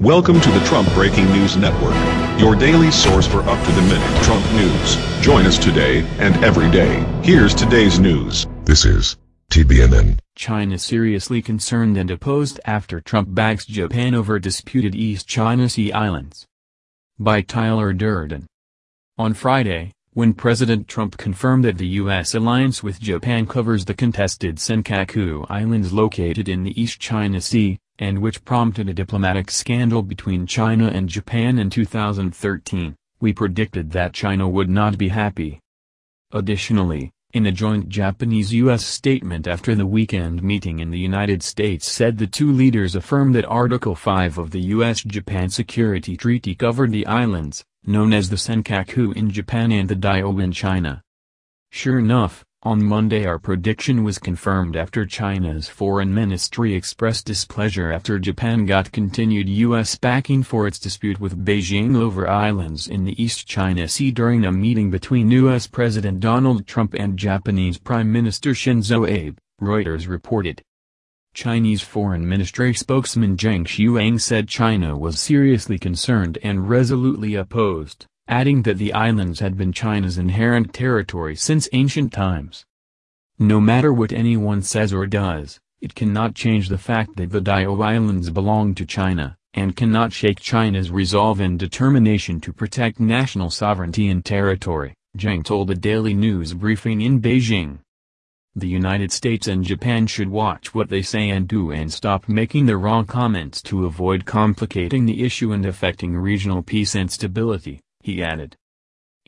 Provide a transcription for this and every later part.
Welcome to the Trump Breaking News Network, your daily source for up-to-the-minute Trump news. Join us today and every day. Here's today's news. This is TBNN. China seriously concerned and opposed after Trump backs Japan over disputed East China Sea islands. By Tyler Durden. On Friday, when President Trump confirmed that the U.S. alliance with Japan covers the contested Senkaku Islands located in the East China Sea, and which prompted a diplomatic scandal between China and Japan in 2013, we predicted that China would not be happy. Additionally, in a joint Japanese-U.S. statement after the weekend meeting in the United States said the two leaders affirmed that Article 5 of the U.S.-Japan Security Treaty covered the islands, known as the Senkaku in Japan and the Diaoyu in China. Sure enough, on Monday our prediction was confirmed after China's foreign ministry expressed displeasure after Japan got continued U.S. backing for its dispute with Beijing over islands in the East China Sea during a meeting between U.S. President Donald Trump and Japanese Prime Minister Shinzo Abe, Reuters reported. Chinese Foreign Ministry spokesman Zhang Xuang said China was seriously concerned and resolutely opposed adding that the islands had been China's inherent territory since ancient times. No matter what anyone says or does, it cannot change the fact that the Diaoyu Islands belong to China, and cannot shake China's resolve and determination to protect national sovereignty and territory, Zhang told a daily news briefing in Beijing. The United States and Japan should watch what they say and do and stop making the wrong comments to avoid complicating the issue and affecting regional peace and stability he added.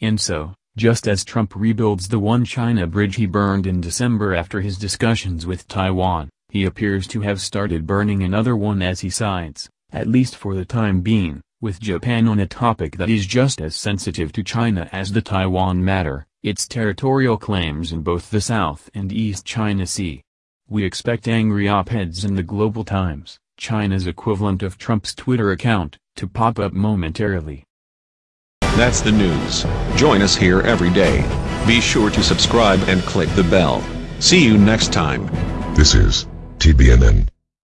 And so, just as Trump rebuilds the One China bridge he burned in December after his discussions with Taiwan, he appears to have started burning another one as he sides, at least for the time being, with Japan on a topic that is just as sensitive to China as the Taiwan matter, its territorial claims in both the South and East China Sea. We expect angry op-eds in the Global Times, China's equivalent of Trump's Twitter account, to pop up momentarily. That's the news. Join us here every day. Be sure to subscribe and click the bell. See you next time. This is TBNN.